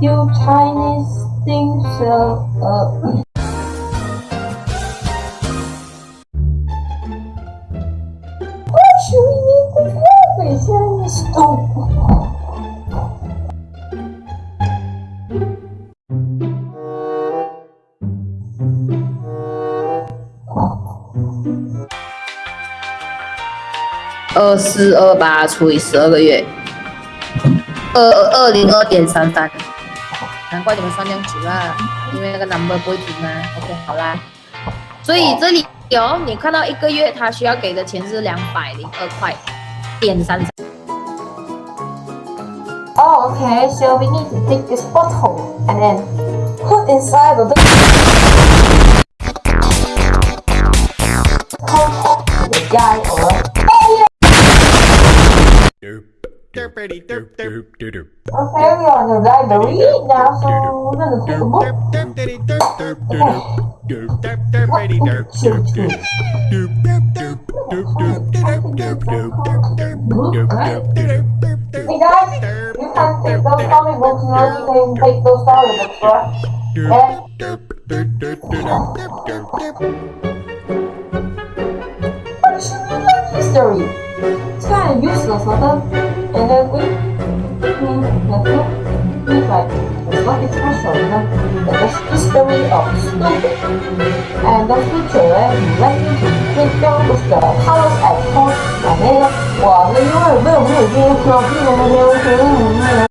you chinese ding so? Uh, Stop. 二四二八除以十二个月二二零二点三三难怪你们算这样久啊，因为那个 number 不会停啊。OK，好啦。所以这里有你看到一个月他需要给的钱是两百零二块点三三。Oh, okay. So we need to take this bottle and then put inside of the the guy or Derpity derp derp derp Okay, we are on the library now, so we're gonna take a book. derpity derp derp derp derp derp derpity derp derp derp derp derp derp derp derp derp derp derp derp derp Hey guys, you can take those comic books now. You can take those right? But you should like history. It's kind of useless, huh? And then we, we, nothing. We like, it's nothing special, you know? It's the history of stupid. And the future, eh, you like me to take down with the colors at home. And then, 哇，那因为没有没有这些科技的那边，我，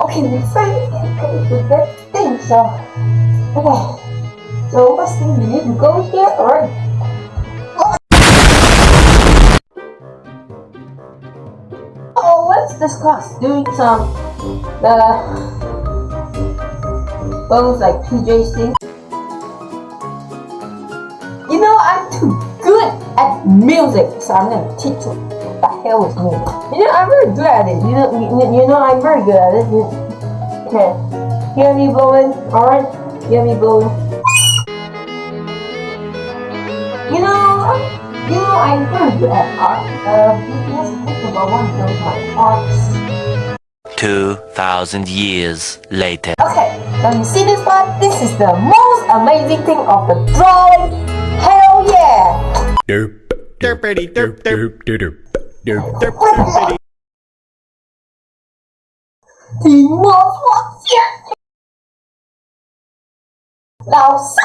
Okay, we finally get with that thing, so okay. So first thing we need to go here, alright. Oh, let's discuss doing some the those like PJ things. You know, I'm too good at music, so I'm gonna teach you what the hell is me? You know, I'm very good at it. You know, you, you know, I'm very good at it. You, okay, hear me blowing? All right, hear me blowing. You know, I'm- you know, I'm very good at art. Uh, let's think about one of my arts. 2,000 years later. Okay, now you see this one? This is the most amazing thing of the drawing. Hell yeah! derp derpity derp derp derp derp derp 你摸错剑，老四。